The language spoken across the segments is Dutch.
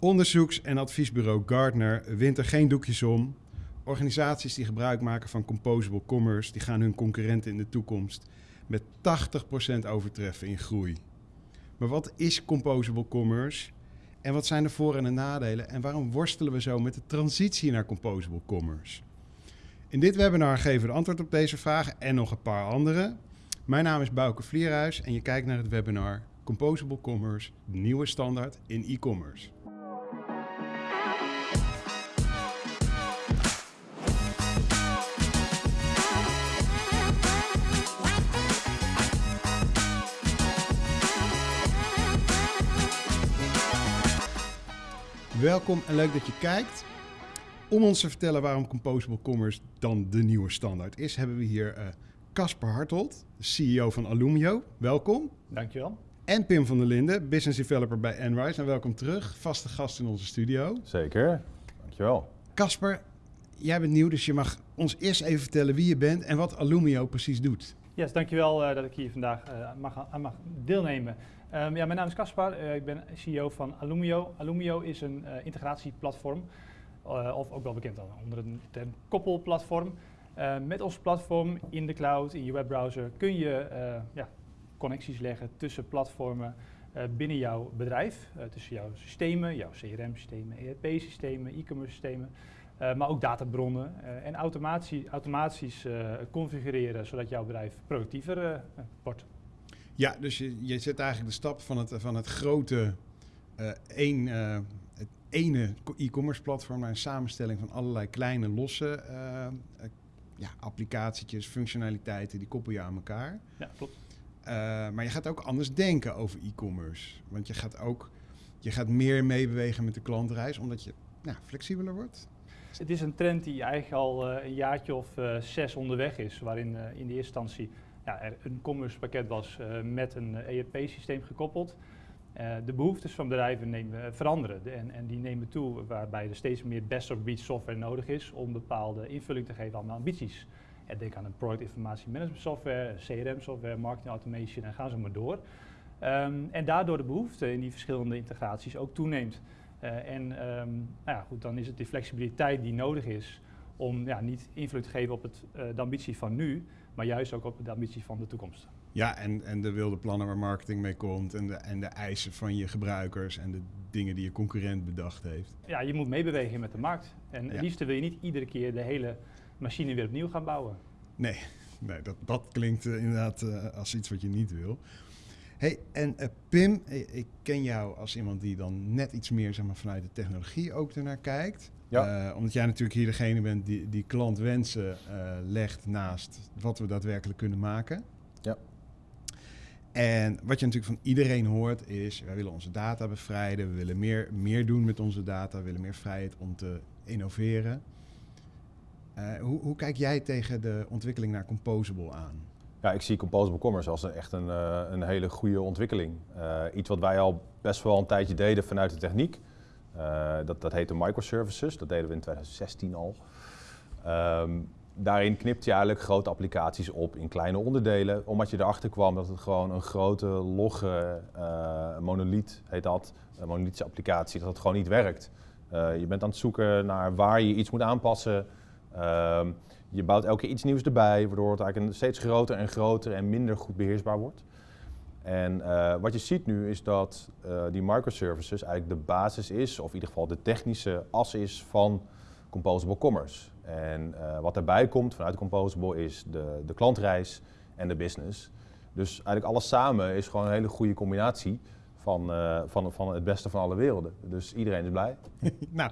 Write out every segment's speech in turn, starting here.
Onderzoeks- en adviesbureau Gartner wint er geen doekjes om. Organisaties die gebruik maken van composable commerce, die gaan hun concurrenten in de toekomst met 80% overtreffen in groei. Maar wat is composable commerce? En wat zijn de voor- en de nadelen? En waarom worstelen we zo met de transitie naar composable commerce? In dit webinar geven we antwoord op deze vragen en nog een paar andere. Mijn naam is Bouke Vlierhuis en je kijkt naar het webinar Composable Commerce, de nieuwe standaard in e-commerce. Welkom en leuk dat je kijkt. Om ons te vertellen waarom Composable Commerce dan de nieuwe standaard is, hebben we hier Casper Hartold, CEO van Alumio. Welkom. Dankjewel. En Pim van der Linden, Business Developer bij Enrise. En welkom terug, vaste gast in onze studio. Zeker, dankjewel. Casper, jij bent nieuw, dus je mag ons eerst even vertellen wie je bent en wat Alumio precies doet. Yes, dankjewel uh, dat ik hier vandaag uh, mag, aan mag deelnemen. Um, ja, mijn naam is Caspar, uh, ik ben CEO van Alumio. Alumio is een integratieplatform, of ook wel bekend onder de term koppelplatform. met ons platform in de cloud, in je webbrowser, kun je ja, connecties leggen tussen platformen binnen jouw bedrijf. tussen jouw systemen, jouw CRM-systemen, ERP-systemen, e-commerce systemen. Maar ook databronnen en automatie, automatisch configureren zodat jouw bedrijf productiever wordt. Ja, dus je, je zet eigenlijk de stap van het, van het grote één, het ene e-commerce platform naar een samenstelling van allerlei kleine losse ja, applicatietjes, functionaliteiten, die koppel je aan elkaar. Ja, klopt. maar je gaat ook anders denken over e-commerce. Want je gaat ook je gaat meer meebewegen met de klantreis, omdat je nou, flexibeler wordt. Het is een trend die eigenlijk al uh, een jaartje of uh, zes onderweg is, waarin uh, in de eerste instantie ja, er een commerce pakket was met een ERP-systeem gekoppeld. de behoeftes van bedrijven nemen, veranderen de, en, en, die nemen toe waarbij er steeds meer best-of-breed software nodig is om bepaalde invulling te geven aan de ambities. En denk aan een product informatie management software, CRM software, marketing automation en gaan zo maar door. Um, en daardoor de behoefte in die verschillende integraties ook toeneemt. En um, nou ja, goed, dan is het die flexibiliteit die nodig is om ja, niet invloed te geven op het, de ambitie van nu, maar juist ook op de ambitie van de toekomst. Ja, en, en de wilde plannen waar marketing mee komt en de, en de eisen van je gebruikers en de dingen die je concurrent bedacht heeft. Ja, je moet meebewegen met de markt. En ja. het liefst wil je niet iedere keer de hele machine weer opnieuw gaan bouwen. Nee, nee dat, dat klinkt uh, inderdaad als iets wat je niet wil. Hey, en uh, Pim, ik ken jou als iemand die dan net iets meer zeg maar, vanuit de technologie ook ernaar kijkt. Ja. Uh, omdat jij natuurlijk hier degene bent die, die klantwensen uh, legt naast wat we daadwerkelijk kunnen maken. Ja. En wat je natuurlijk van iedereen hoort is, wij willen onze data bevrijden, we willen meer, meer doen met onze data, we willen meer vrijheid om te innoveren. hoe, hoe kijk jij tegen de ontwikkeling naar Composable aan? Ja, ik zie Composable Commerce als een, echt een, een hele goede ontwikkeling. Iets wat wij al best wel een tijdje deden vanuit de techniek. Uh, dat, dat heette microservices, dat deden we in 2016 al. Um, daarin knipt je eigenlijk grote applicaties op in kleine onderdelen, omdat je erachter kwam dat het gewoon een grote, logge monolith heet dat, een monolithische applicatie, dat het gewoon niet werkt. je bent aan het zoeken naar waar je iets moet aanpassen. Um, je bouwt elke keer iets nieuws erbij, waardoor het eigenlijk steeds groter en groter en minder goed beheersbaar wordt. En uh, wat je ziet nu is dat uh, die microservices eigenlijk de basis is, of in ieder geval de technische as is van Composable Commerce. En uh, wat daarbij komt vanuit Composable is de, de klantreis en de business. Dus eigenlijk alles samen is gewoon een hele goede combinatie van, van, van het beste van alle werelden. Dus iedereen is blij. nou,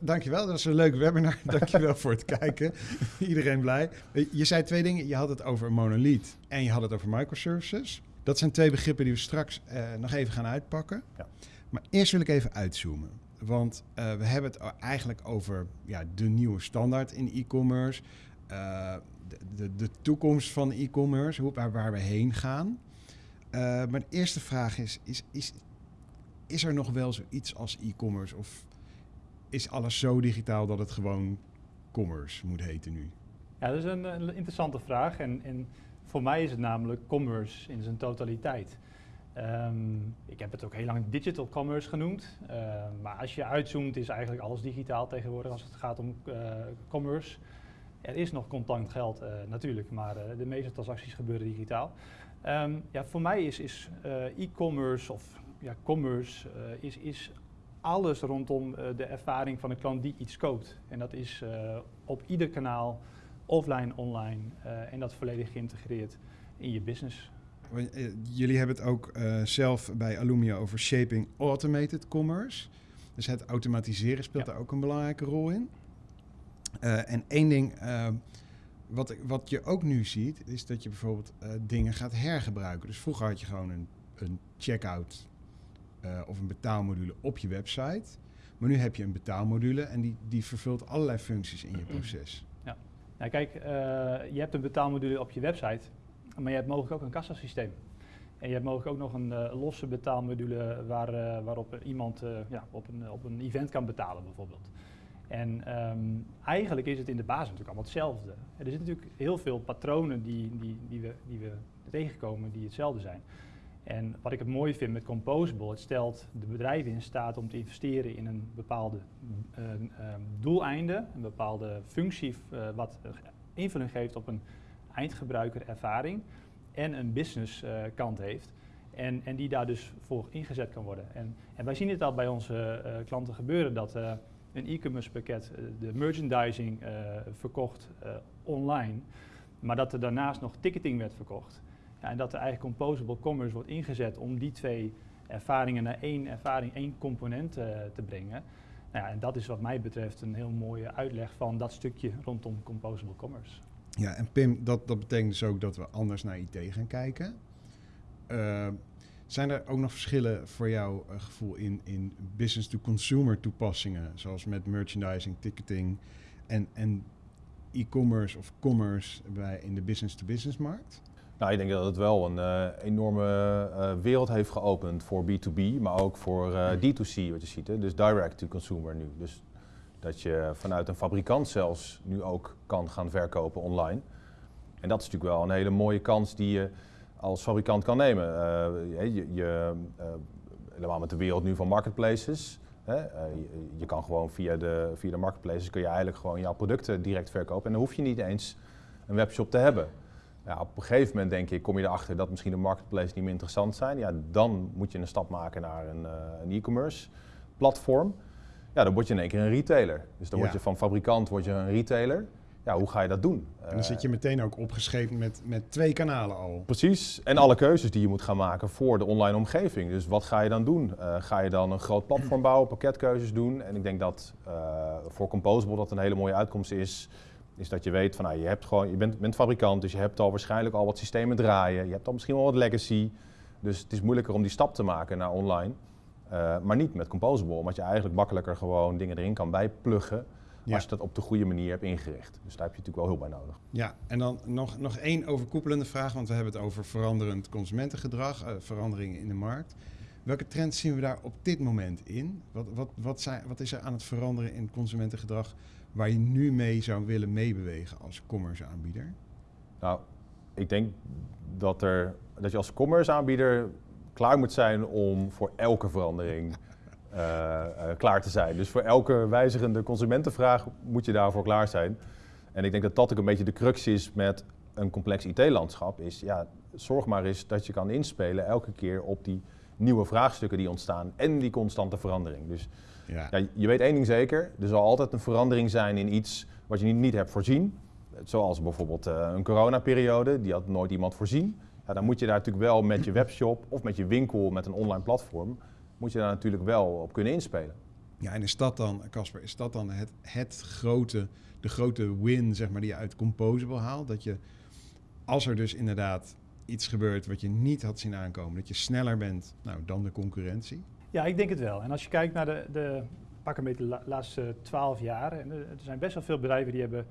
dankjewel. Dat is een leuk webinar. dankjewel voor het kijken. iedereen blij. Je zei twee dingen. Je had het over monolith en je had het over microservices. Dat zijn twee begrippen die we straks uh, nog even gaan uitpakken. Ja. Maar eerst wil ik even uitzoomen. Want uh, we hebben het eigenlijk over ja, de nieuwe standaard in e-commerce. De, de, de, toekomst van e-commerce, waar, waar we heen gaan. Maar de eerste vraag is, is, is, is er nog wel zoiets als e-commerce? Of is alles zo digitaal dat het gewoon commerce moet heten nu? Ja, dat is een, een interessante vraag. En, en, voor mij is het namelijk commerce in zijn totaliteit. Ehm, ik heb het ook heel lang digital commerce genoemd. Ehm, maar als je uitzoomt is eigenlijk alles digitaal tegenwoordig als het gaat om uh, commerce. Er is nog contant geld uh, natuurlijk, maar de meeste transacties gebeuren digitaal. Um, ja, voor mij is, is e-commerce of ja, commerce is, is alles rondom de ervaring van een klant die iets koopt. En dat is op ieder kanaal, offline, online en dat volledig geïntegreerd in je business. Jullie hebben het ook uh, zelf bij Alumia over shaping automated commerce. Dus het automatiseren speelt ja. daar ook een belangrijke rol in. Uh, en één ding wat, wat je ook nu ziet, is dat je bijvoorbeeld dingen gaat hergebruiken. Dus vroeger had je gewoon een, een checkout of een betaalmodule op je website. Maar nu heb je een betaalmodule en die, die vervult allerlei functies in je proces. Nou, kijk, je hebt een betaalmodule op je website. Maar je hebt mogelijk ook een kassasysteem. En je hebt mogelijk ook nog een uh, losse betaalmodule waar, uh, waarop iemand ja, op, een, op een event kan betalen bijvoorbeeld. En um, eigenlijk is het in de basis natuurlijk allemaal hetzelfde. Er zitten natuurlijk heel veel patronen die, die, die, we, die we tegenkomen die hetzelfde zijn. En wat ik het mooi vind met Composable, het stelt de bedrijven in staat om te investeren in een bepaalde um, doeleinde, een bepaalde functie wat invulling geeft op een eindgebruikerervaring en een business uh, kant heeft. En, en die daar dus voor ingezet kan worden. En, en wij zien het al bij onze uh, klanten gebeuren dat een e-commerce pakket de merchandising verkocht online, maar dat er daarnaast nog ticketing werd verkocht. Ja, en dat er eigenlijk composable commerce wordt ingezet om die twee ervaringen naar één ervaring, één component te brengen. Nou ja, en dat is wat mij betreft een heel mooie uitleg van dat stukje rondom composable commerce. Ja, en Pim, dat, dat betekent dus ook dat we anders naar IT gaan kijken. Uh, zijn er ook nog verschillen voor jouw uh, gevoel in, in business-to-consumer toepassingen, zoals met merchandising, ticketing en, en e-commerce of commerce bij, in de business-to-business markt? Nou, ik denk dat het wel een uh, enorme wereld heeft geopend voor B2B, maar ook voor D2C, wat je ziet. Hè? Dus direct-to-consumer nu. Dus dat je vanuit een fabrikant zelfs nu ook kan gaan verkopen online. En dat is natuurlijk wel een hele mooie kans die je als fabrikant kan nemen. Je, je helemaal met de wereld nu van marketplaces. Hè? Je, je, kan gewoon via de, via de marketplaces kun je eigenlijk gewoon jouw producten direct verkopen. En dan hoef je niet eens een webshop te hebben. Ja, op een gegeven moment denk ik, kom je erachter dat misschien de marketplaces niet meer interessant zijn. Ja, dan moet je een stap maken naar een, een e-commerce platform ja, dan word je in één keer een retailer. Dus dan word je van fabrikant word je een retailer. Ja, hoe ga je dat doen? En dan zit je meteen ook opgeschreven met, met twee kanalen al. Precies. En alle keuzes die je moet gaan maken voor de online omgeving. Dus wat ga je dan doen? Uh, ga je dan een groot platform bouwen, pakketkeuzes doen? En ik denk dat voor Composable dat een hele mooie uitkomst is. Is dat je weet van nou, je, hebt gewoon, je bent, bent fabrikant, dus je hebt al waarschijnlijk al wat systemen draaien. Je hebt al misschien wel wat legacy. Dus het is moeilijker om die stap te maken naar online. Uh, maar niet met Composable, omdat je eigenlijk makkelijker gewoon dingen erin kan bijpluggen. Ja. Als je dat op de goede manier hebt ingericht. Dus daar heb je natuurlijk wel hulp bij nodig. Ja, en dan nog, nog één overkoepelende vraag, want we hebben het over veranderend consumentengedrag, uh, veranderingen in de markt. Welke trends zien we daar op dit moment in? Wat, wat, wat, zijn, wat is er aan het veranderen in consumentengedrag waar je nu mee zou willen meebewegen als commerce aanbieder? Nou, ik denk dat, er, dat je als commerce aanbieder klaar moet zijn om voor elke verandering uh, uh, klaar te zijn. Dus voor elke wijzigende consumentenvraag moet je daarvoor klaar zijn. En ik denk dat dat ook een beetje de crux is met een complex IT-landschap. Is ja, zorg maar eens dat je kan inspelen elke keer op die nieuwe vraagstukken die ontstaan en die constante verandering. Dus ja. ja je weet één ding zeker, er zal altijd een verandering zijn in iets wat je niet, niet hebt voorzien. Zoals bijvoorbeeld uh, een coronaperiode, die had nooit iemand voorzien. Ja, dan moet je daar natuurlijk wel met je webshop of met je winkel, met een online platform, moet je daar natuurlijk wel op kunnen inspelen. Ja, en is dat dan, Casper, is dat dan het, het grote, de grote win zeg maar, die je uit Composable haalt? Dat je, als er dus inderdaad iets gebeurt wat je niet had zien aankomen, dat je sneller bent nou, dan de concurrentie? Ja, ik denk het wel. En als je kijkt naar de, de pak een beetje de laatste twaalf jaar, en er zijn best wel veel bedrijven die hebben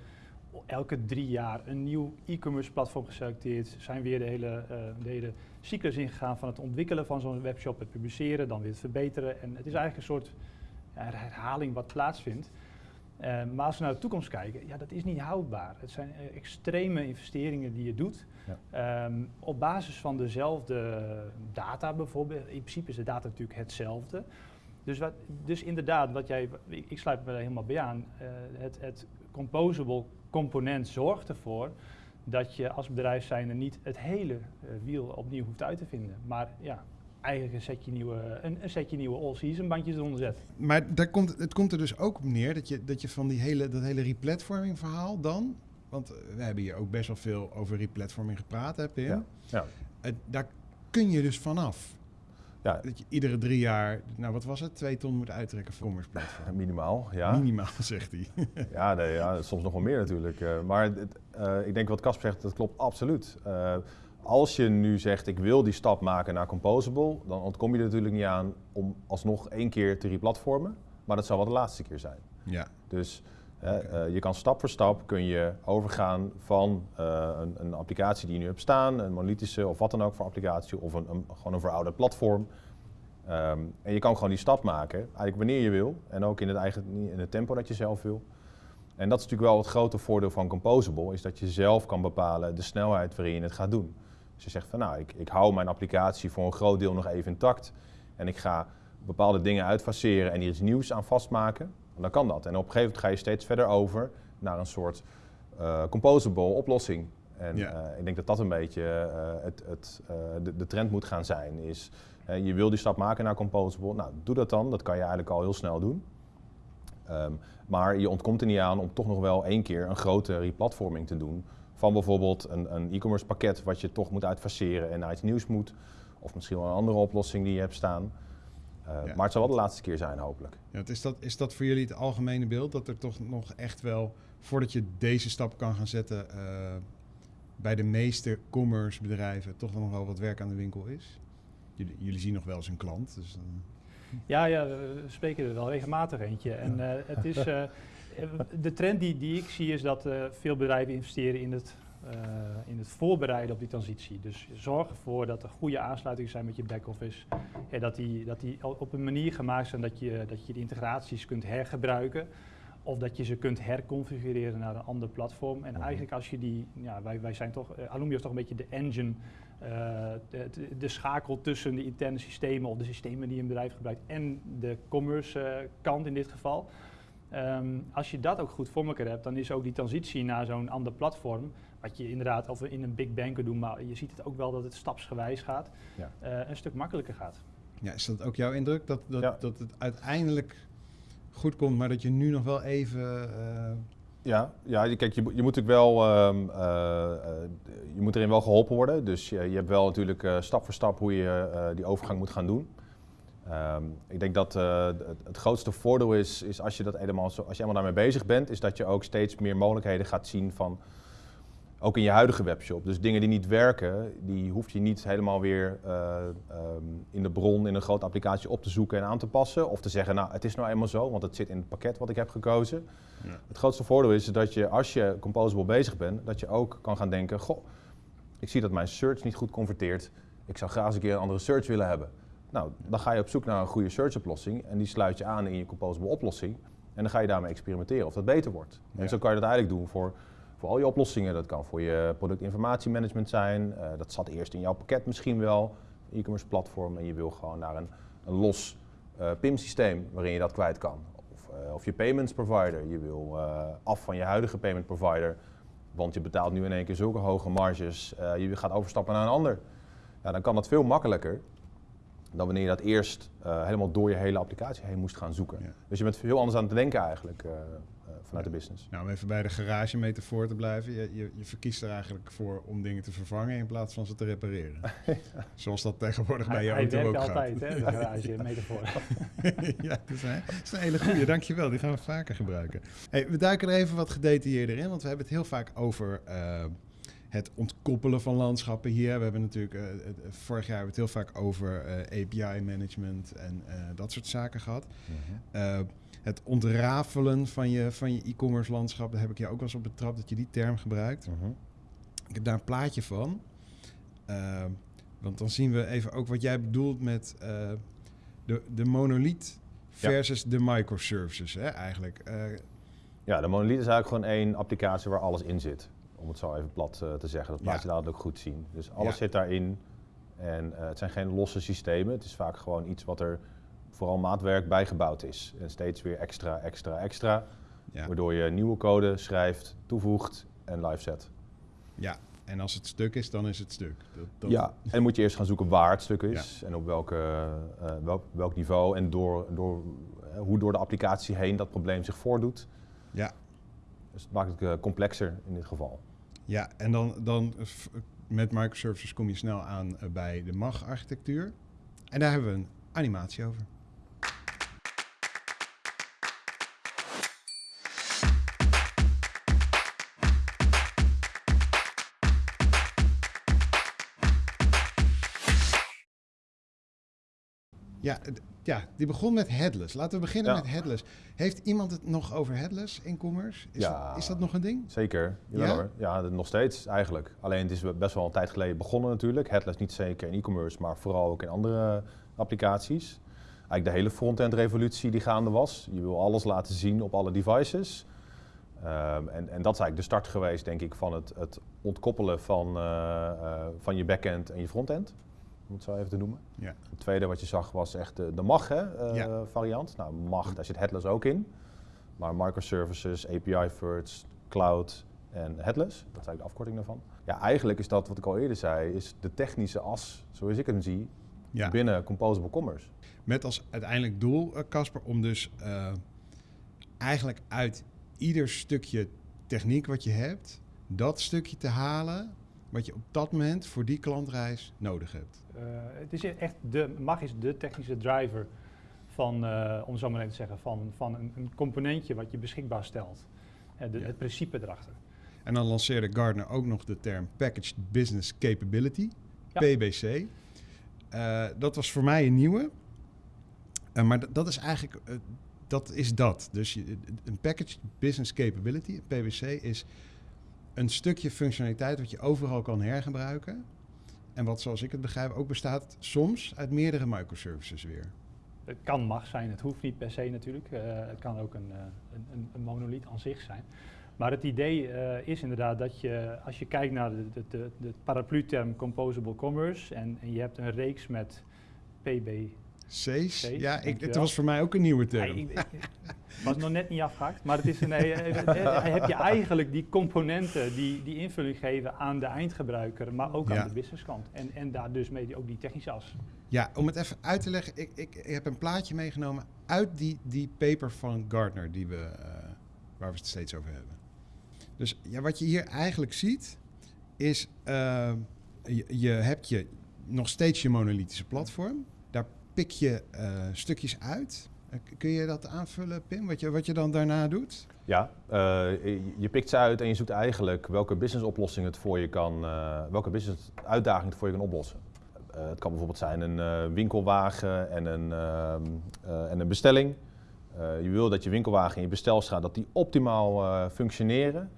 elke drie jaar een nieuw e-commerce platform geselecteerd. Zijn weer de hele, uh, de hele cyclus ingegaan van het ontwikkelen van zo'n webshop, het publiceren, dan weer het verbeteren. En het is eigenlijk een soort herhaling wat plaatsvindt. Eh, maar als we naar de toekomst kijken, ja, dat is niet houdbaar. Het zijn eh, extreme investeringen die je doet. Ja. Ehm, op basis van dezelfde data bijvoorbeeld. In principe is de data natuurlijk hetzelfde. Dus, wat, dus inderdaad, wat jij, ik, sluit me er helemaal bij aan. eh, het, het composable component zorgt ervoor dat je als bedrijf zijnde niet het hele wiel opnieuw hoeft uit te vinden. Maar ja, eigenlijk een setje nieuwe, een, een setje nieuwe all-season bandjes eronder zet. Maar daar komt, het komt er dus ook op neer dat je, dat je van die hele, dat hele replatforming verhaal dan... Want eh, we hebben hier ook best wel veel over replatforming gepraat, hè Pim? Ja. Ja. Eh, daar kun je dus vanaf. Ja, Dat je iedere drie jaar, nou wat was het, twee ton moet uittrekken voor commerce platform. minimaal. Ja. Minimaal, zegt hij. Ja, nee, ja, soms nog wel meer natuurlijk. eh, maar eh, ik denk wat Casper zegt, dat klopt absoluut. Als je nu zegt, ik wil die stap maken naar Composable, dan ontkom je er natuurlijk niet aan om alsnog één keer te replatformen. Maar dat zou wel de laatste keer zijn. Ja, Dus eh, je kan stap voor stap kun je overgaan van eh, een, een applicatie die je nu hebt staan, een monolithische of wat dan ook voor applicatie, of een, een, gewoon een verouderd platform. Ehm, en je kan gewoon die stap maken, eigenlijk wanneer je wil, en ook in het, eigen, in het tempo dat je zelf wil. En dat is natuurlijk wel het grote voordeel van Composable, is dat je zelf kan bepalen de snelheid waarin je het gaat doen. Dus je zegt van nou, ik, ik hou mijn applicatie voor een groot deel nog even intact en ik ga bepaalde dingen uitfaseren en hier iets nieuws aan vastmaken, dan kan dat. En op een gegeven moment ga je steeds verder over naar een soort eh, composable oplossing. En Ja. eh, ik denk dat dat een beetje eh, het, het, de, de trend moet gaan zijn. Is, je wil die stap maken naar composable, nou doe dat dan. Dat kan je eigenlijk al heel snel doen. Ehm, maar je ontkomt er niet aan om toch nog wel één keer een grote replatforming te doen. Van bijvoorbeeld een, een e-commerce pakket wat je toch moet uitfaseren en naar iets nieuws moet. Of misschien wel een andere oplossing die je hebt staan. Eh, Ja. Maar het zal wel de laatste keer zijn, hopelijk. Ja, het is, dat, is dat voor jullie het algemene beeld? Dat er toch nog echt wel, voordat je deze stap kan gaan zetten, eh, bij de meeste commerce bedrijven toch nog wel wat werk aan de winkel is? Jullie, jullie zien nog wel eens een klant. Dus, dan- Ja, ja, we we spreken er wel regelmatig eentje. En eh, het is, de trend die, die ik zie is dat eh, veel bedrijven investeren in het, eh, in het voorbereiden op die transitie. Dus zorg ervoor dat er goede aansluitingen zijn met je back-office. Ja, dat, die, dat die op een manier gemaakt zijn dat je, dat je de integraties kunt hergebruiken. Of dat je ze kunt herconfigureren naar een ander platform. En Mhm. eigenlijk als je die, ja, wij, wij zijn toch, uh, Alumio is toch een beetje de engine, eh, de, de, schakel tussen de interne systemen of de systemen die een bedrijf gebruikt en de commerce eh, kant in dit geval. Ehm, als je dat ook goed voor elkaar hebt, dan is ook die transitie naar zo'n ander platform, wat je inderdaad of in een big bang kunt doen, maar je ziet het ook wel dat het stapsgewijs gaat, Ja. eh, een stuk makkelijker gaat. ja, is dat ook jouw indruk? Dat, dat, Ja. dat het uiteindelijk goed komt, maar dat je nu nog wel even... eh, Ja, ja je- kijk, je, moet- je moet natuurlijk wel, ehm, eh, je moet erin wel geholpen worden. Dus je, je hebt wel natuurlijk eh, stap voor stap hoe je eh, die overgang moet gaan doen. Ehm, ik denk dat eh, het, het grootste voordeel is, is als je dat helemaal zo, als je helemaal daarmee bezig bent, is dat je ook steeds meer mogelijkheden gaat zien van, ook in je huidige webshop. Dus dingen die niet werken, die hoef je niet helemaal weer eh, ehm, in de bron in een grote applicatie op te zoeken en aan te passen. Of te zeggen, nou het is nou eenmaal zo, want het zit in het pakket wat ik heb gekozen. Ja. Het grootste voordeel is dat je, als je composable bezig bent, dat je ook kan gaan denken, goh, ik zie dat mijn search niet goed converteert. Ik zou graag eens een keer een andere search willen hebben. Nou, dan ga je op zoek naar een goede search oplossing en die sluit je aan in je composable oplossing. En dan ga je daarmee experimenteren of dat beter wordt. Ja. En zo kan je dat eigenlijk doen voor, voor al je oplossingen. Dat kan voor je productinformatiemanagement zijn. Eh, dat zat eerst in jouw pakket misschien wel, e-commerce platform. En je wil gewoon naar een, een los eh, PIM-systeem waarin je dat kwijt kan. Of, eh, of je payments provider. Je wil af van je huidige payment provider, want je betaalt nu in één keer zulke hoge marges. Je gaat overstappen naar een ander. Ja, dan kan dat veel makkelijker dan wanneer je dat eerst eh, helemaal door je hele applicatie heen moest gaan zoeken. Ja. Dus je bent heel anders aan het denken eigenlijk eh, eh, vanuit Ja. de business. nou, om even bij de garage metafoor te blijven. Je, je, je verkiest er eigenlijk voor om dingen te vervangen in plaats van ze te repareren. Zoals dat tegenwoordig bij je hij auto werkt ook gaat. altijd, hè, de garage metafoor. ja, dat is, een, dat is een hele goede. Dankjewel. Die gaan we vaker gebruiken. Hey, we duiken er even wat gedetailleerder in, want we hebben het heel vaak over het ontkoppelen van landschappen hier. We hebben natuurlijk, eh, het- vorig jaar hebben we het heel vaak over eh, API-management en eh, dat soort zaken gehad. Eh, het ontrafelen van je, van je e-commerce landschap, daar heb ik je ook wel eens op betrapt dat je die term gebruikt. Mhm. Ik heb daar een plaatje van. Eh, want dan zien we even ook wat jij bedoelt met eh, de, de monolith Ja. versus de microservices. Hè, eigenlijk. Eh, Ja, de monolith is eigenlijk gewoon één applicatie waar alles in zit. Om het zo even plat uh, te zeggen. Dat laat je later ook goed zien. Dus alles Ja. zit daarin. En uh, het zijn geen losse systemen. Het is vaak gewoon iets wat er vooral maatwerk bijgebouwd is. En steeds weer extra, extra, extra. Ja. Waardoor je nieuwe code schrijft, toevoegt en live zet. ja, en als het stuk is, dan is het stuk. Dat, dat- Ja, en dan moet je eerst gaan zoeken waar het stuk is en op welke, eh, welk, welk niveau en door, door, eh, hoe door de applicatie heen dat probleem zich voordoet. Ja, Dus het maakt het eh, complexer in dit geval. Ja en dan, dan met microservices kom je snel aan eh, bij de MAG-architectuur. En daar hebben we een animatie over. Ja, ja, die begon met headless. Laten we beginnen Ja. met headless. Heeft iemand het nog over headless in commerce? Is, Ja. dat, is dat nog een ding? Zeker, jawel Ja? hoor. Ja, nog steeds eigenlijk. Alleen het is best wel een tijd geleden begonnen natuurlijk. Headless niet zeker in e-commerce, maar vooral ook in andere applicaties. Eigenlijk de hele front-end revolutie die gaande was. Je wil alles laten zien op alle devices. Ehm, en, en dat is eigenlijk de start geweest, denk ik, van het, het ontkoppelen van, eh, eh, van je backend en je frontend. Om het zo even te noemen. Ja. Het tweede wat je zag was echt de, de MAG hè, eh, Ja. variant. Nou, MAG, daar zit headless ook in. Maar microservices, API first, cloud en headless, dat is eigenlijk de afkorting daarvan. Ja, eigenlijk is dat wat ik al eerder zei, is de technische as, zoals ik hem zie, Ja. binnen Composable Commerce. Met als uiteindelijk doel, eh, Casper, om dus eh, eigenlijk uit ieder stukje techniek wat je hebt, dat stukje te halen wat je op dat moment voor die klantreis nodig hebt. Eh, het is echt de, MAG is de technische driver van, eh, om zo maar even te zeggen, van, van een, een componentje wat je beschikbaar stelt. Eh, de, Ja. Het principe erachter. En dan lanceerde Gartner ook nog de term Packaged Business Capability, Ja. PBC. Dat was voor mij een nieuwe. Maar dat- is eigenlijk, dat is dat. Dus je, een Packaged Business Capability, een PBC, is een stukje functionaliteit wat je overal kan hergebruiken. En wat, zoals ik het begrijp, ook bestaat soms uit meerdere microservices weer. Het kan MAG zijn, het hoeft niet per se natuurlijk. Eh, het kan ook een, eh, een, een, monolith aan zich zijn. Maar het idee eh, is inderdaad dat je, als je kijkt naar de, de, de, de paraplu-term Composable Commerce en, en je hebt een reeks met PB. C's? C's, Ja, ik, het was voor mij ook een nieuwe Ja, term. ik, ik- was nog net niet afgehaakt, maar het is een, eh, eh, eh, heb je eigenlijk die componenten die, die invulling geven aan de eindgebruiker, maar ook Ja. aan de businesskant. En, en daar dus mee die- ook die technische as. Ja, om het even uit te leggen, ik, ik, ik heb een plaatje meegenomen uit die, die paper van Gartner die we, waar we het steeds over hebben. Dus ja, wat je hier eigenlijk ziet, is je, je hebt je nog steeds je monolithische platform. Pik je eh, stukjes uit. Eh, kun je dat aanvullen, Pim, wat je, wat je dan daarna doet? Ja, eh, je- pikt ze uit en je zoekt eigenlijk welke businessoplossing het voor je kan, welke business uitdaging het voor je kan oplossen. Het kan bijvoorbeeld zijn een winkelwagen en een, ehm, eh, en een bestelling. Je wil dat je winkelwagen en je bestelstraat dat die optimaal functioneren.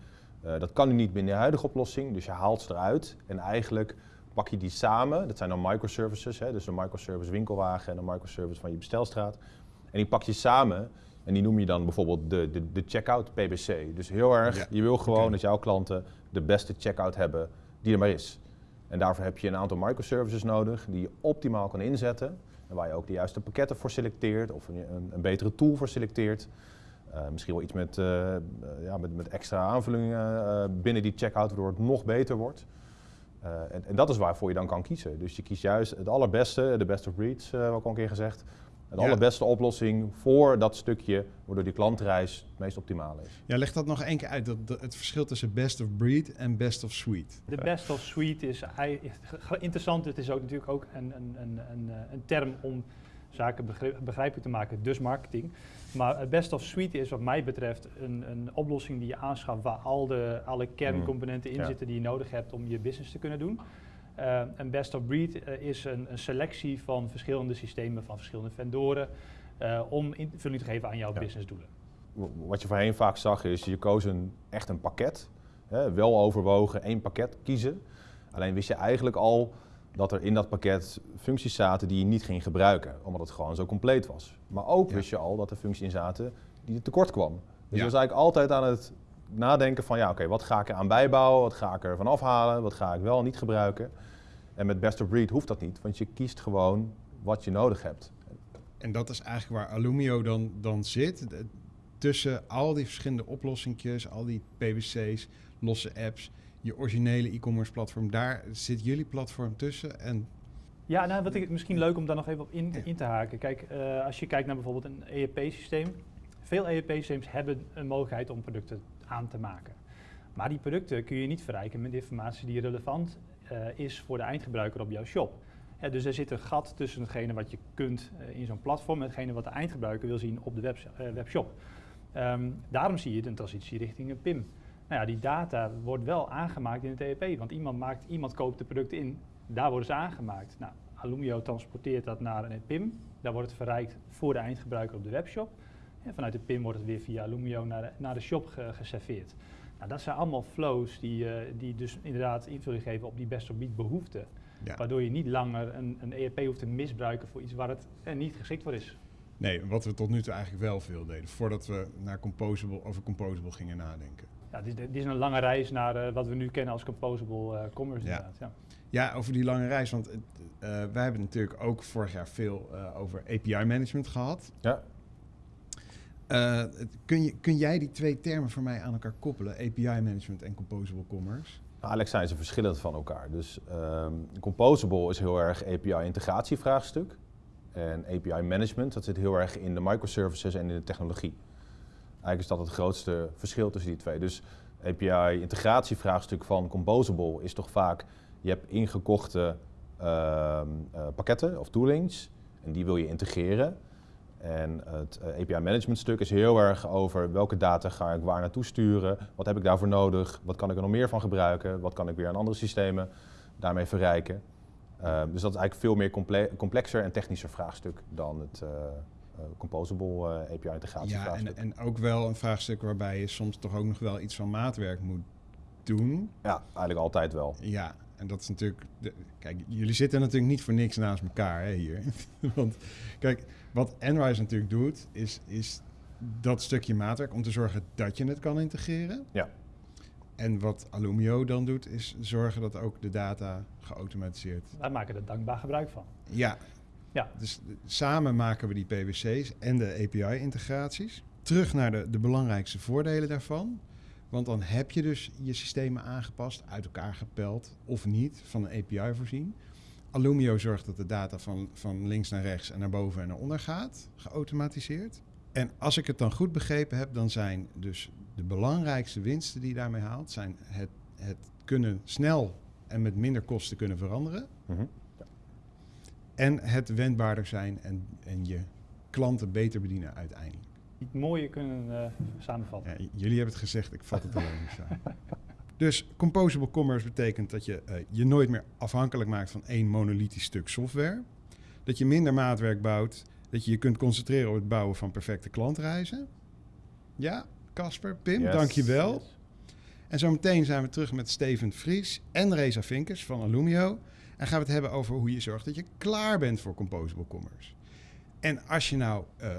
Dat kan nu niet binnen je huidige oplossing, dus je haalt ze eruit en eigenlijk pak je die samen. Dat zijn dan microservices, hè, dus een microservice winkelwagen en een microservice van je bestelstraat. En die pak je samen en die noem je dan bijvoorbeeld de, de, de checkout PBC. Dus heel erg, Ja, je wil gewoon dat jouw klanten de beste checkout hebben die er maar is. En daarvoor heb je een aantal microservices nodig die je optimaal kan inzetten. En waar je ook de juiste pakketten voor selecteert of een, een, betere tool voor selecteert. Eh, misschien wel iets met, eh, eh, ja, met, met extra aanvullingen binnen die checkout, waardoor het nog beter wordt. Eh, en, en dat is waarvoor je dan kan kiezen. Dus je kiest juist het allerbeste, de best of breeds, eh wat ik al een keer gezegd. De Ja. allerbeste oplossing voor dat stukje, waardoor die klantreis het meest optimaal is. Ja, leg dat nog één keer uit, dat, dat- het verschil tussen best of breed en best of suite. De best of suite is interessant. Het is ook natuurlijk ook een, een, een, een, eh, een term om zaken begri- begrijpelijk te maken, dus marketing. Maar het best of suite is wat mij betreft een, een oplossing die je aanschaft waar al de, alle kerncomponenten in ja. zitten die je nodig hebt om je business te kunnen doen. Eh, een best of breed eh, is een, een selectie van verschillende systemen, van verschillende vendoren, eh, om invulling te geven aan jouw Ja. businessdoelen. Wat je voorheen vaak zag is, je koos een, echt een pakket. Hè, wel overwogen, één pakket kiezen. Alleen wist je eigenlijk al dat er in dat pakket functies zaten die je niet ging gebruiken. Omdat het gewoon zo compleet was. Maar ook Ja. wist je al dat er functies in zaten die er tekort kwam. Dus Ja. je was eigenlijk altijd aan het nadenken van, ja oké, wat ga ik er aan bijbouwen? Wat ga ik er van afhalen? Wat ga ik wel niet gebruiken? En met best of breed hoeft dat niet, want je kiest gewoon wat je nodig hebt. En dat is eigenlijk waar Alumio dan, dan zit. Tussen al die verschillende oplossingjes, al die PWC's, losse apps, je originele e-commerce platform, daar zit jullie platform tussen. En Ja, nou, wat ik misschien leuk om daar nog even op in, in te haken. Kijk, eh, als je kijkt naar bijvoorbeeld een ERP-systeem. Veel ERP-systems hebben een mogelijkheid om producten aan te maken. Maar die producten kun je niet verrijken met informatie die relevant eh, is voor de eindgebruiker op jouw shop. Dus er zit een gat tussen hetgene wat je kunt eh, in zo'n platform en hetgene wat de eindgebruiker wil zien op de webs- webshop. Ehm, daarom zie je een transitie richting een PIM. Nou ja, die data wordt wel aangemaakt in het ERP, want iemand, maakt, iemand koopt de producten in, daar worden ze aangemaakt. Nou, Alumio transporteert dat naar een PIM, daar wordt het verrijkt voor de eindgebruiker op de webshop. En vanuit de PIM wordt het weer via Alumio naar de, naar de shop ge- geserveerd. Nou, dat zijn allemaal flows die, eh, die dus inderdaad invulling geven op die best of beat behoeften. ja, Waardoor je niet langer een, een ERP hoeft te misbruiken voor iets waar het eh, niet geschikt voor is. nee, wat we tot nu toe eigenlijk wel veel deden, voordat we naar Composable, over Composable gingen nadenken. Ja, dit, is- dit is een lange reis naar eh, wat we nu kennen als composable eh, commerce Ja. inderdaad. Ja. Ja, over die lange reis, want het, eh, wij hebben natuurlijk ook vorig jaar veel eh, over API-management gehad. Ja, Eh, kun, je, kun jij die twee termen voor mij aan elkaar koppelen, API-management en Composable Commerce? Nou, Alex zijn ze verschillend van elkaar. Dus ehm, Composable is heel erg API-integratievraagstuk. En API-management, dat zit heel erg in de microservices en in de technologie. Eigenlijk is dat het grootste verschil tussen die twee. Dus API-integratievraagstuk van Composable is toch vaak... je hebt ingekochte ehm, eh, pakketten of toolings en die wil je integreren. En het eh, API-management stuk is heel erg over welke data ga ik waar naartoe sturen, wat heb ik daarvoor nodig, wat kan ik er nog meer van gebruiken, wat kan ik weer aan andere systemen daarmee verrijken. Eh, dus dat is eigenlijk veel meer comple- complexer en technischer vraagstuk dan het eh, composable eh, API-integratie Ja, en, en ook wel een vraagstuk waarbij je soms toch ook nog wel iets van maatwerk moet doen. Ja, eigenlijk altijd wel. Ja, en dat is natuurlijk. De, kijk, jullie zitten natuurlijk niet voor niks naast elkaar hè, hier. Want kijk, wat Enrise natuurlijk doet, is, is dat stukje maatwerk om te zorgen dat je het kan integreren. Ja. En wat Alumio dan doet, is zorgen dat ook de data geautomatiseerd. Wij maken er dankbaar gebruik van. Ja. Ja. Dus samen maken we die PWC's en de API-integraties. Terug naar de, de belangrijkste voordelen daarvan. Want dan heb je dus je systemen aangepast, uit elkaar gepeld of niet, van een API voorzien. Alumio zorgt dat de data van, van links naar rechts en naar boven en naar onder gaat, geautomatiseerd. En als ik het dan goed begrepen heb, dan zijn dus de belangrijkste winsten die je daarmee haalt, zijn het, het kunnen snel en met minder kosten kunnen veranderen. Mhm. En het wendbaarder zijn en, en je klanten beter bedienen uiteindelijk. Niet mooier kunnen eh, samenvatten. Ja, jullie hebben het gezegd, ik vat het alleen niet samen. Dus composable commerce betekent dat je eh, je nooit meer afhankelijk maakt van één monolithisch stuk software. Dat je minder maatwerk bouwt. Dat je je kunt concentreren op het bouwen van perfecte klantreizen. Ja, Casper, Pim, Yes. dankjewel. Yes. En zometeen zijn we terug met Steven Vries en Reza Vinkers van Alumio. En gaan we het hebben over hoe je zorgt dat je klaar bent voor composable commerce. En als je nou eh,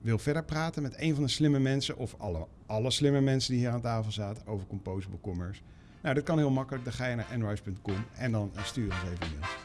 wil verder praten met een van de slimme mensen... of alle, alle slimme mensen die hier aan tafel zaten over composable commerce... nou, dat kan heel makkelijk. Dan ga je naar nrise.com en dan eh, stuur ons even een mail.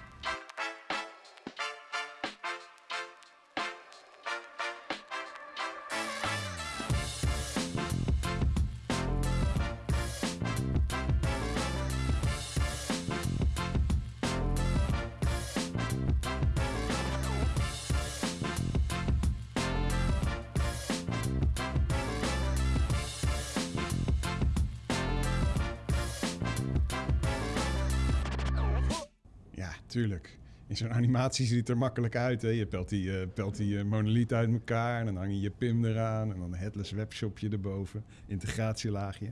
Tuurlijk. In zo'n animatie ziet het er makkelijk uit. Hè? Je pelt die, eh, pelt die eh, monoliet uit elkaar en dan hang je je PIM eraan en dan een headless webshopje erboven, integratielaagje.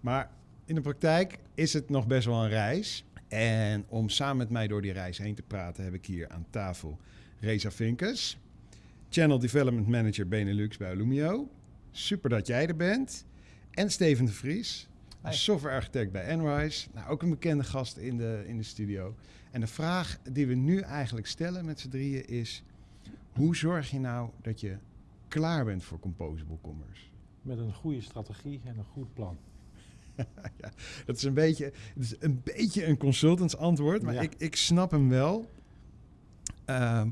Maar in de praktijk is het nog best wel een reis. En om samen met mij door die reis heen te praten, heb ik hier aan tafel Reza Vinkers, Channel Development Manager Benelux bij Alumio. Super dat jij er bent. En Steven de Vries, Software architect bij Enrise. Nou, ook een bekende gast in de, in de studio. En de vraag die we nu eigenlijk stellen met z'n drieën is... hoe zorg je nou dat je klaar bent voor composable commerce? Met een goede strategie en een goed plan. ja, dat is een beetje, het is een, beetje een consultants antwoord, maar Ja. ik, ik snap hem wel. Ehm,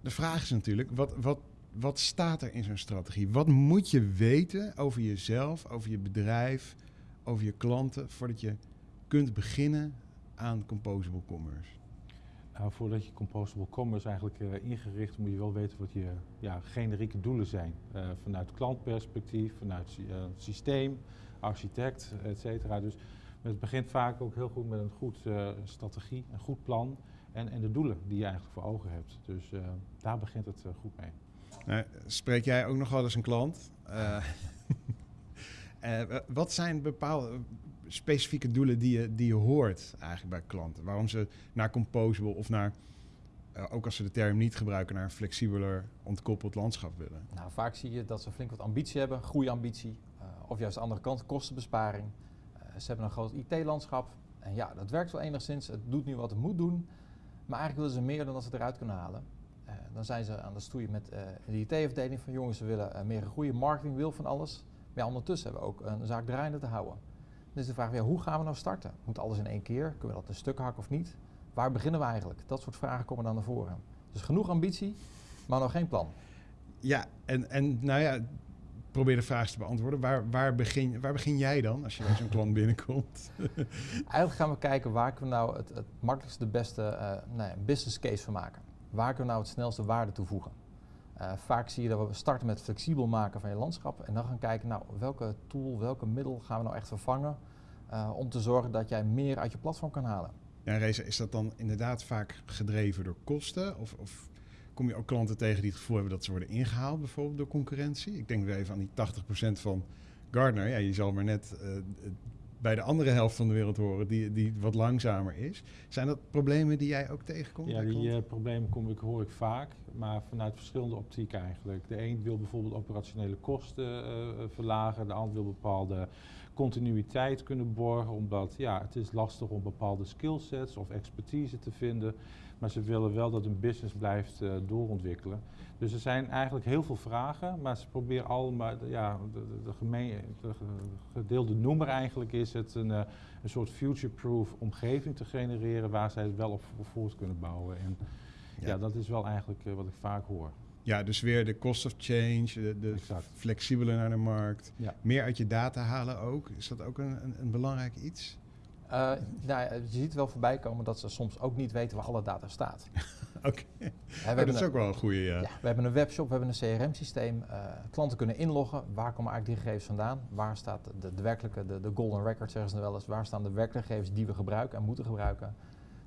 de vraag is natuurlijk, wat, wat, wat staat er in zo'n strategie? Wat moet je weten over jezelf, over je bedrijf, over je klanten, voordat je kunt beginnen aan Composable Commerce? Nou, voordat je Composable Commerce eigenlijk eh, ingericht, moet je wel weten wat je ja, generieke doelen zijn. Eh, vanuit klantperspectief, vanuit eh, systeem, architect, et cetera. Dus het begint vaak ook heel goed met een goed strategie, een goed plan en, en de doelen die je eigenlijk voor ogen hebt. Dus daar begint het goed mee. Nou, spreek jij ook nog wel eens een klant? Eh, eh, wat zijn bepaalde specifieke doelen die je, die je hoort eigenlijk bij klanten? Waarom ze naar Composable of naar, eh, ook als ze de term niet gebruiken, naar een flexibeler ontkoppeld landschap willen? Nou, vaak zie je dat ze flink wat ambitie hebben, groeiambitie, of juist de andere kant, kostenbesparing. Ze hebben een groot IT-landschap en ja, dat werkt wel enigszins, het doet nu wat het moet doen, maar eigenlijk willen ze meer dan dat ze eruit kunnen halen. Eh, dan zijn ze aan de stoeien met eh, de IT-afdeling van jongens, ze willen eh, meer groeien, marketing wil van alles. Maar ja, ondertussen hebben we ook een zaak draaiende te houden. Dus de vraag, ja, hoe gaan we nou starten? Moet alles in één keer? Kunnen we dat in stukken hakken of niet? Waar beginnen we eigenlijk? Dat soort vragen komen dan naar voren. Dus genoeg ambitie, maar nog geen plan. Ja, en, en nou ja, probeer de vraag te beantwoorden. Waar, waar, begin, waar begin jij dan als je bij zo'n klant binnenkomt? Eigenlijk gaan we kijken waar kunnen we nou het, het makkelijkste, de beste eh, nou ja, business case van maken. Waar kunnen we nou het snelste waarde toevoegen? Eh, vaak zie je dat we starten met flexibel maken van je landschap en dan gaan kijken, nou, welke tool, welke middel gaan we nou echt vervangen eh, om te zorgen dat jij meer uit je platform kan halen. Ja, Reza, is dat dan inderdaad vaak gedreven door kosten? Of, of kom je ook klanten tegen die het gevoel hebben dat ze worden ingehaald, bijvoorbeeld door concurrentie? Ik denk weer even aan die 80% van Gardner. Ja, je zal maar net eh, bij de andere helft van de wereld horen, die, die wat langzamer is. Zijn dat problemen die jij ook tegenkomt? Ja, die eh, problemen kom ik, hoor ik vaak, maar vanuit verschillende optieken eigenlijk. De een wil bijvoorbeeld operationele kosten eh, eh, verlagen, de ander wil bepaalde continuïteit kunnen borgen, omdat ja, het is lastig om bepaalde skillsets of expertise te vinden, maar ze willen wel dat hun business blijft eh, doorontwikkelen. Dus er zijn eigenlijk heel veel vragen, maar ze proberen allemaal, ja, de, de, de, gemeen, de ge- gedeelde noemer eigenlijk is het een, eh, een soort future-proof omgeving te genereren waar zij het wel op vo- voort kunnen bouwen. En ja, Ja. dat is wel eigenlijk eh, wat ik vaak hoor. Ja, dus weer de cost of change, de, de flexibeler naar de markt. Ja. Meer uit je data halen ook. Is dat ook een, een, een belangrijk iets? Eh, nou, je ziet wel voorbij komen dat ze soms ook niet weten waar alle data staat. Oké, hebben dat is ook wel een goede. Ja. Ja, we hebben een webshop, we hebben een CRM-systeem. eh, klanten kunnen inloggen. Waar komen eigenlijk die gegevens vandaan? Waar staat de, de werkelijke, de, de golden record zeggen ze wel eens. Waar staan de werkelijke gegevens die we gebruiken en moeten gebruiken?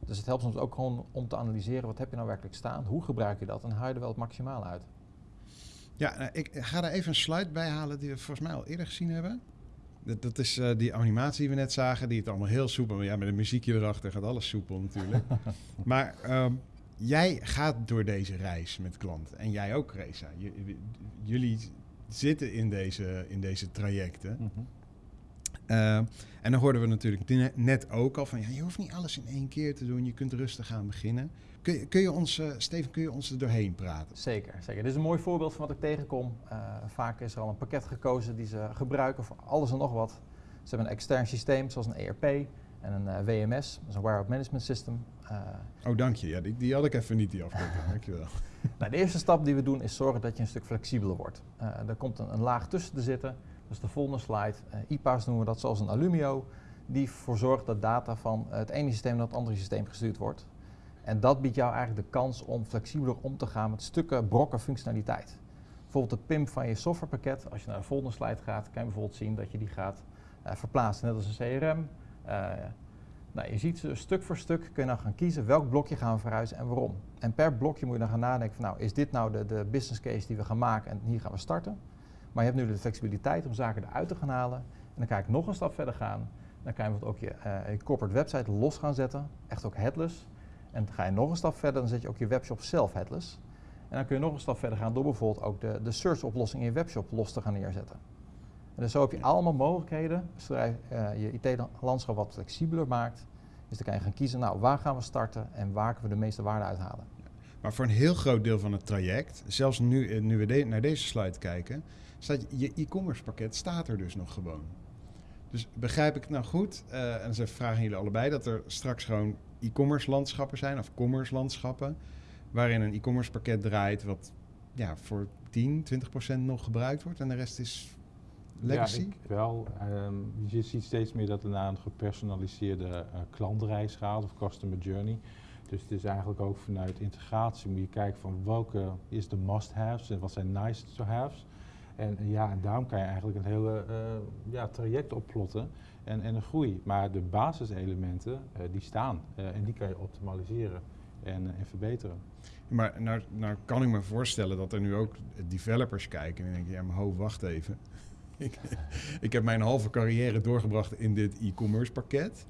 Dus het helpt soms ook gewoon om te analyseren wat heb je nou werkelijk staan? Hoe gebruik je dat? En haal je er wel het maximale uit? Ja, nou, ik ga daar even een slide bij halen die we volgens mij al eerder gezien hebben. Dat, dat is eh, die animatie die we net zagen, die het allemaal heel soepel... Ja, met een muziekje erachter gaat alles soepel natuurlijk. maar ehm, jij gaat door deze reis met klanten. En jij ook, Reza. J- jullie zitten in deze, in deze trajecten. Ehm, en dan hoorden we natuurlijk ne- net ook al van... Ja, je hoeft niet alles in één keer te doen. Je kunt rustig gaan beginnen. Kun je, kun je ons, eh, Steven, kun je ons er doorheen praten? Zeker, zeker. Dit is een mooi voorbeeld van wat ik tegenkom. Eh, vaak is er al een pakket gekozen die ze gebruiken voor alles en nog wat. Ze hebben een extern systeem zoals een ERP en een eh, WMS, dat is een Warehouse Management System. Oh, dank je. Ja, die, die had ik even niet, die afkorting. Dankjewel. Nou, de eerste stap die we doen is zorgen dat je een stuk flexibeler wordt. Er komt een, een laag tussen te zitten, dat is de volgende slide. IPA's noemen we dat zoals een Alumio, die ervoor zorgt dat data van het ene systeem naar het andere systeem gestuurd wordt. En dat biedt jou eigenlijk de kans om flexibeler om te gaan met stukken brokken functionaliteit. Bijvoorbeeld de PIM van je softwarepakket, als je naar de volgende slide gaat, kan je bijvoorbeeld zien dat je die gaat eh, verplaatsen, net als een CRM. Eh, nou, je ziet ze stuk voor stuk kun je dan gaan kiezen welk blokje gaan we verhuizen en waarom. En per blokje moet je dan gaan nadenken van nou, is dit nou de, de business case die we gaan maken en hier gaan we starten. Maar je hebt nu de flexibiliteit om zaken eruit te gaan halen. En dan kan ik nog een stap verder gaan. Dan kan je bijvoorbeeld ook je, eh, je corporate website los gaan zetten, echt ook headless. En dan ga je nog een stap verder, dan zet je ook je webshop zelf headless. En dan kun je nog een stap verder gaan door bijvoorbeeld ook de, de search oplossing in je webshop los te gaan neerzetten. En dus zo heb je allemaal mogelijkheden, zodra je eh, je IT-landschap wat flexibeler maakt. Dus dan kan je gaan kiezen, nou waar gaan we starten en waar kunnen we de meeste waarde uithalen. Maar voor een heel groot deel van het traject, zelfs nu, eh, nu we de- naar deze slide kijken, staat je e-commerce pakket staat er dus nog gewoon. Dus begrijp ik nou goed, uh, en ze vragen jullie allebei, dat er straks gewoon e-commerce landschappen zijn, of commerce landschappen, waarin een e-commerce pakket draait wat ja, voor 10, 20 procent nog gebruikt wordt en de rest is legacy? Ja, ik wel. Um, je ziet steeds meer dat er naar een gepersonaliseerde uh, klantreis gaat of customer journey. Dus het is eigenlijk ook vanuit integratie moet je kijken van welke is de must-haves en wat zijn nice-to-haves. En ja, daarom kan je eigenlijk een hele uh, ja, traject opplotten en, en een groei. Maar de basiselementen, uh, die staan uh, en die kan je optimaliseren en, en verbeteren. Maar nou, nou kan ik me voorstellen dat er nu ook developers kijken en denken, ja maar ho, wacht even. ik, ik heb mijn halve carrière doorgebracht in dit e-commerce pakket.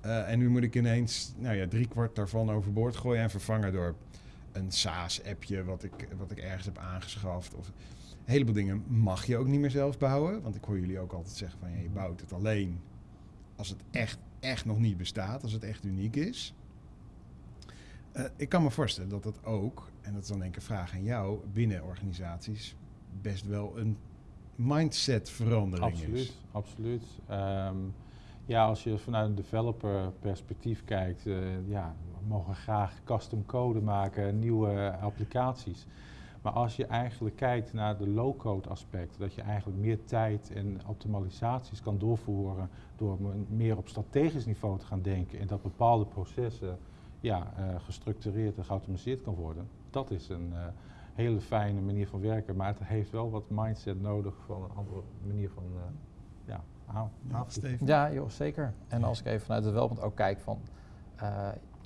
En nu moet ik ineens nou ja, drie kwart daarvan overboord gooien en vervangen door een SaaS-appje wat ik, wat ik ergens heb aangeschaft. Of een heleboel dingen mag je ook niet meer zelf bouwen. Want ik hoor jullie ook altijd zeggen van ja, je bouwt het alleen als het echt, echt nog niet bestaat, als het echt uniek is. Uh, ik kan me voorstellen dat dat ook, en dat is dan denk ik een vraag aan jou, binnen organisaties best wel een mindset verandering is. Absoluut, um, ja, als je vanuit een developer perspectief kijkt, uh, ja, we mogen graag custom code maken, nieuwe applicaties. Maar als je eigenlijk kijkt naar de low-code aspect, dat je eigenlijk meer tijd en optimalisaties kan doorvoeren door meer op strategisch niveau te gaan denken en dat bepaalde processen ja, uh, gestructureerd en geautomatiseerd kan worden. Dat is een uh, hele fijne manier van werken, maar het heeft wel wat mindset nodig van een andere manier van uh, ja, aan, Ja, joh, zeker. En als ik even vanuit het development ook kijk van,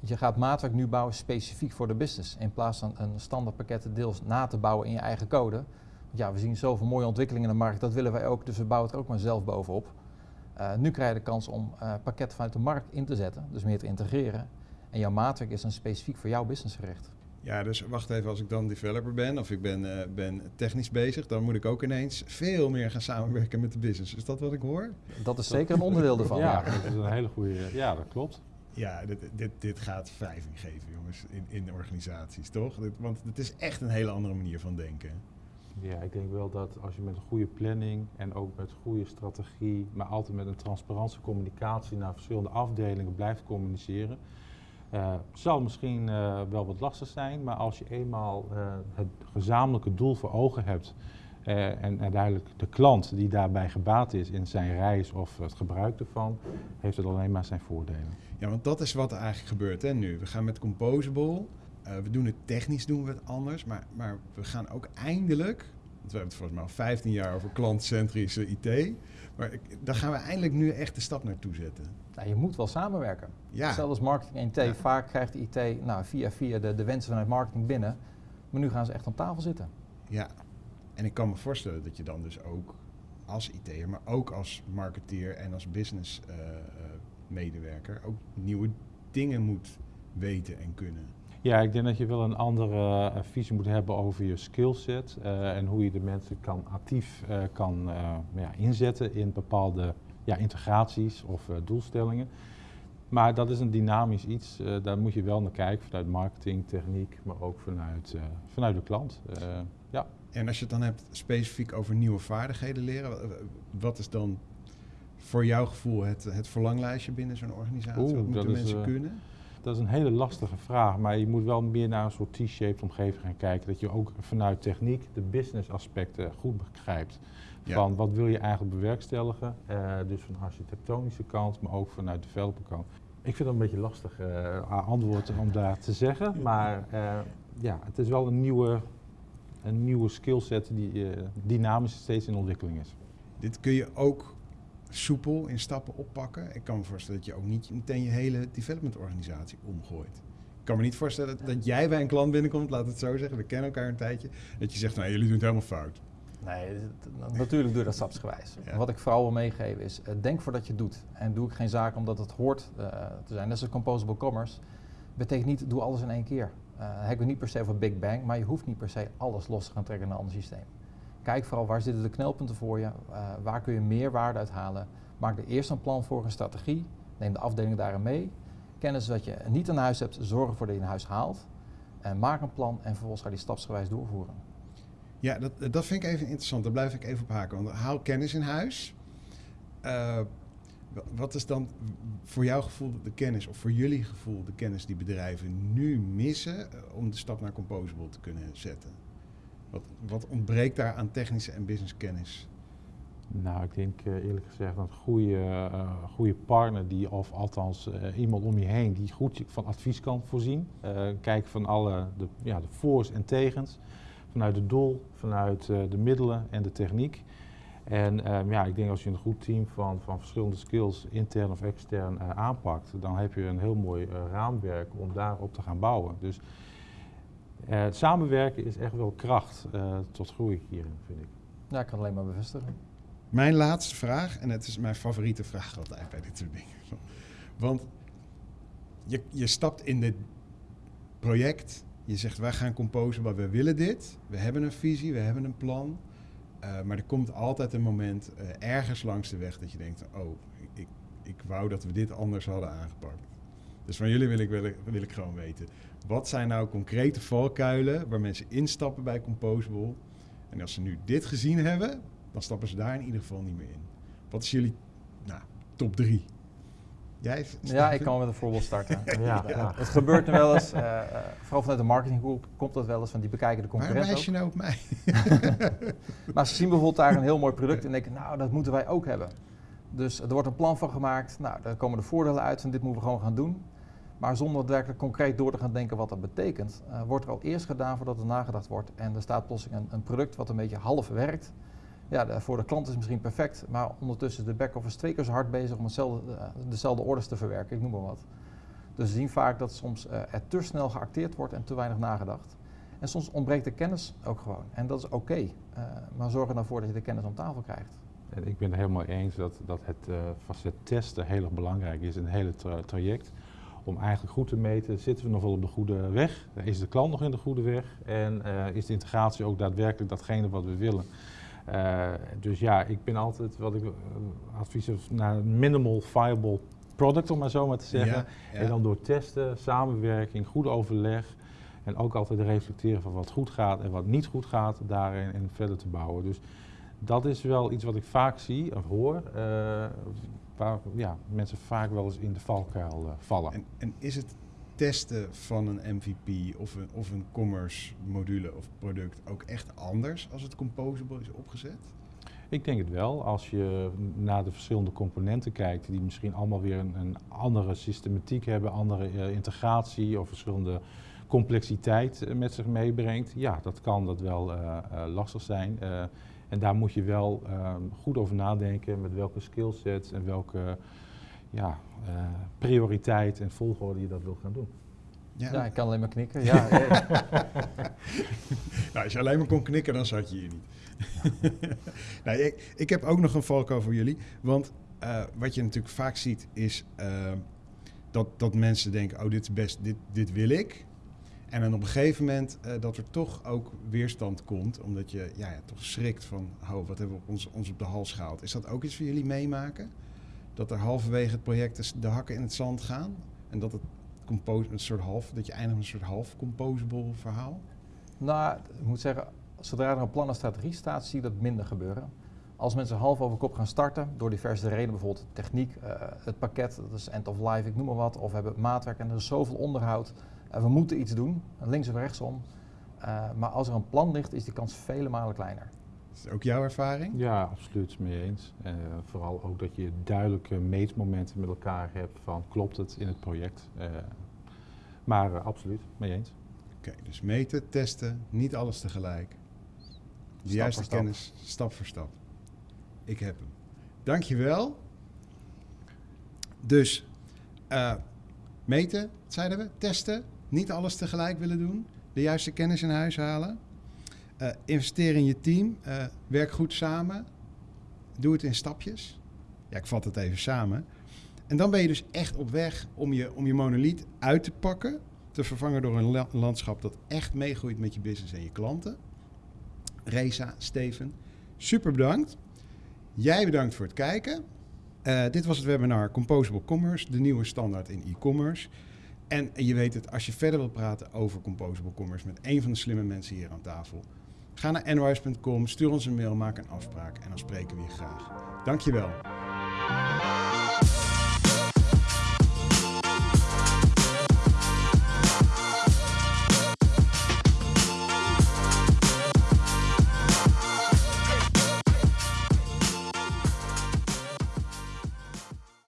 je gaat maatwerk nu bouwen specifiek voor de business, in plaats van een standaard pakket deels na te bouwen in je eigen code. Want ja, we zien zoveel mooie ontwikkelingen in de markt, dat willen wij ook, dus we bouwen het er ook maar zelf bovenop. nu krijg je de kans om pakketten vanuit de markt in te zetten, dus meer te integreren. En jouw maatwerk is dan specifiek voor jouw business gericht. Ja, dus wacht even, als ik dan developer ben of ik ben, uh, ben technisch bezig, dan moet ik ook ineens veel meer gaan samenwerken met de business. Is dat wat ik hoor? Dat is zeker een onderdeel ervan. ja, ja, dat is een hele goede. Ja, dat klopt. Ja, dit, dit, dit gaat wrijving geven, jongens, in, in organisaties, toch? Want het is echt een hele andere manier van denken. Ja, ik denk wel dat als je met een goede planning en ook met goede strategie, maar altijd met een transparante communicatie naar verschillende afdelingen blijft communiceren, uh, zal misschien uh, wel wat lastig zijn, maar als je eenmaal uh, het gezamenlijke doel voor ogen hebt en uiteindelijk de klant die daarbij gebaat is in zijn reis of het gebruik ervan, heeft het alleen maar zijn voordelen. Ja, want dat is wat er eigenlijk gebeurt hè, nu. We gaan met Composable, we doen het technisch doen we het anders, maar, maar we gaan ook eindelijk, want we hebben het volgens mij al 15 jaar over klantcentrische IT, maar daar gaan we eindelijk nu echt de stap naartoe zetten. Nou, je moet wel samenwerken. Ja. Zelfs marketing en IT. Ja. Vaak krijgt de IT nou, via, via de, de wensen vanuit marketing binnen. Maar nu gaan ze echt aan tafel zitten. Ja, en ik kan me voorstellen dat je dan dus ook als IT'er, maar ook als marketeer en als business uh, uh, medewerker ook nieuwe dingen moet weten en kunnen. Ja, ik denk dat je wel een andere uh, visie moet hebben over je skillset uh, en hoe je de mensen kan actief kan ja, inzetten in bepaalde ja, integraties of doelstellingen. Maar dat is een dynamisch iets, daar moet je wel naar kijken vanuit marketing, techniek, maar ook vanuit, vanuit de klant. En als je het dan hebt specifiek over nieuwe vaardigheden leren, wat is dan voor jouw gevoel het, het verlanglijstje binnen zo'n organisatie? Oeh, wat moeten mensen is, kunnen? Dat is een hele lastige vraag, maar je moet wel meer naar een soort T-shaped omgeving gaan kijken. Dat je ook vanuit techniek de business aspecten goed begrijpt. Van ja. wat wil je eigenlijk bewerkstelligen, uh, dus van de architectonische kant, maar ook vanuit de developer kant. Ik vind het een beetje lastig uh, antwoord om daar te zeggen, maar ja, het is wel een nieuwe, een nieuwe skillset die dynamisch steeds in ontwikkeling is. Dit kun je ook soepel in stappen oppakken. Ik kan me voorstellen dat je ook niet meteen je hele development organisatie omgooit. Ik kan me niet voorstellen dat jij bij een klant binnenkomt, laat het zo zeggen, we kennen elkaar een tijdje, dat je zegt, nou jullie doen het helemaal fout. Nee, natuurlijk doe je dat stapsgewijs. Ja. Wat ik vooral wil meegeven is, uh, denk voordat je het doet. En doe ik geen zaak omdat het hoort uh, te zijn. Net zoals composable commerce. Betekent niet, doe alles in één keer. Heb ik niet per se over Big Bang, maar je hoeft niet per se alles los te gaan trekken naar een ander systeem. Kijk vooral waar zitten de knelpunten voor je, uh, waar kun je meer waarde uithalen. Maak er eerst een plan voor, een strategie. Neem de afdeling daarin mee. Kennis wat je niet in huis hebt, zorg ervoor dat je in huis haalt. En maak een plan en vervolgens ga je die stapsgewijs doorvoeren. Ja, dat, dat vind ik even interessant. Daar blijf ik even op haken. Want haal kennis in huis. Uh, wat is dan voor jouw gevoel de kennis, of voor jullie gevoel de kennis die bedrijven nu missen uh, om de stap naar Composable te kunnen zetten? Wat, wat ontbreekt daar aan technische en business kennis? Nou, ik denk uh, eerlijk gezegd een goede, uh, goede partner, die, of althans uh, iemand om je heen, die goed van advies kan voorzien. kijken van alle de, ja, de voor's en tegens, vanuit het doel, vanuit de middelen en de techniek. En um, ja, ik denk als je een goed team van, van verschillende skills, intern of extern, aanpakt, dan heb je een heel mooi raamwerk om daarop te gaan bouwen. Dus samenwerken is echt wel kracht tot groei hierin, vind ik. Ja, ik kan alleen maar bevestigen. Mijn laatste vraag, en het is mijn favoriete vraag altijd bij dit soort dingen. Want je, je stapt in dit project, je zegt wij gaan composen, maar we willen dit. We hebben een visie, we hebben een plan. Uh, maar er komt altijd een moment uh, ergens langs de weg dat je denkt, oh, ik, ik wou dat we dit anders hadden aangepakt. Dus van jullie wil ik, wil, wil ik gewoon weten, wat zijn nou concrete valkuilen waar mensen instappen bij Composable? En als ze nu dit gezien hebben, dan stappen ze daar in ieder geval niet meer in. Wat is jullie nou, top drie? Jij ja, ik kan met een voorbeeld starten. ja, ja. Het gebeurt nu wel eens, uh, uh, vooral vanuit de marketinggroep komt dat wel eens, van die bekijken de concurrenten Waarom wijs je nou op mij? maar ze zien bijvoorbeeld daar een heel mooi product en denken, nou, dat moeten wij ook hebben. Dus er wordt een plan van gemaakt, nou, daar komen de voordelen uit en dit moeten we gewoon gaan doen. Maar zonder werkelijk concreet door te gaan denken wat dat betekent, uh, wordt er al eerst gedaan voordat er nagedacht wordt. En er staat plotseling een, een product wat een beetje half werkt ja, voor de klant is het misschien perfect, maar ondertussen is de back-office twee keer zo hard bezig om uh, dezelfde orders te verwerken, ik noem maar wat. Dus we zien vaak dat soms uh, er te snel geacteerd wordt en te weinig nagedacht. En soms ontbreekt de kennis ook gewoon. En dat is oké, uh, maar zorg er dan voor dat je de kennis om tafel krijgt. En ik ben het helemaal eens dat, dat het facet testen heel erg belangrijk is in het hele tra traject. Om eigenlijk goed te meten, zitten we nog wel op de goede weg? Is de klant nog in de goede weg? En is de integratie ook daadwerkelijk datgene wat we willen? Uh, dus ja, ik ben altijd wat ik uh, advies naar een minimal viable product, om maar zo maar te zeggen. Ja, ja. En dan door testen, samenwerking, goed overleg en ook altijd reflecteren van wat goed gaat en wat niet goed gaat, daarin en verder te bouwen. Dus dat is wel iets wat ik vaak zie of hoor, uh, waar ja, mensen vaak wel eens in de valkuil vallen. En, en is het testen van een MVP of een, of een commerce module of product ook echt anders als het composable is opgezet? Ik denk het wel. Als je naar de verschillende componenten kijkt, die misschien allemaal weer een, een andere systematiek hebben, andere uh, integratie of verschillende complexiteit uh, met zich meebrengt, ja, dat kan dat wel uh, lastig zijn. en daar moet je wel ehm, goed over nadenken met welke skillsets en welke ja, uh, prioriteit en volgorde je dat wil gaan doen. Ja, ja ik kan alleen maar knikken. Ja, nou, als je alleen maar kon knikken, dan zat je hier niet. nou, ik, ik heb ook nog een valko voor jullie. Want uh, wat je natuurlijk vaak ziet is uh, dat, dat mensen denken, oh dit is best, dit, dit wil ik. En dan op een gegeven moment uh, dat er toch ook weerstand komt, omdat je ja, ja, toch schrikt van, oh, wat hebben we ons, ons op de hals gehaald. Is dat ook iets voor jullie meemaken? Dat er halverwege het project de hakken in het zand gaan. En dat het een soort half, dat je eindigt met een soort half composable verhaal? Nou, ik moet zeggen, zodra er een plan en strategie staat, zie je dat minder gebeuren. Als mensen half over kop gaan starten, door diverse redenen, bijvoorbeeld techniek, uh, het pakket, dat is end of life, ik noem maar wat, of hebben maatwerk en er is zoveel onderhoud, uh, we moeten iets doen, links of rechtsom. Uh, maar als er een plan ligt, is die kans vele malen kleiner. Is dat ook jouw ervaring? Ja, absoluut mee eens. Uh, vooral ook dat je duidelijke meetmomenten met elkaar hebt van klopt het in het project. Uh, maar uh, absoluut, mee eens. Oké, okay, dus meten, testen, niet alles tegelijk. De juiste kennis, stap voor stap. Ik heb hem. Dankjewel. Dus meten, zeiden we, testen, niet alles tegelijk willen doen, de juiste kennis in huis halen. Uh, investeer in je team. Uh, werk goed samen. Doe het in stapjes. Ja, ik vat het even samen. En dan ben je dus echt op weg om je, om je monoliet uit te pakken. Te vervangen door een landschap dat echt meegroeit met je business en je klanten. Reza, Steven, super bedankt. Jij bedankt voor het kijken. Uh, dit was het webinar Composable Commerce, de nieuwe standaard in e-commerce. En je weet het, als je verder wilt praten over Composable Commerce met een van de slimme mensen hier aan tafel, Ga naar nwise.com, stuur ons een mail, maak een afspraak en dan spreken we je graag. Dankjewel.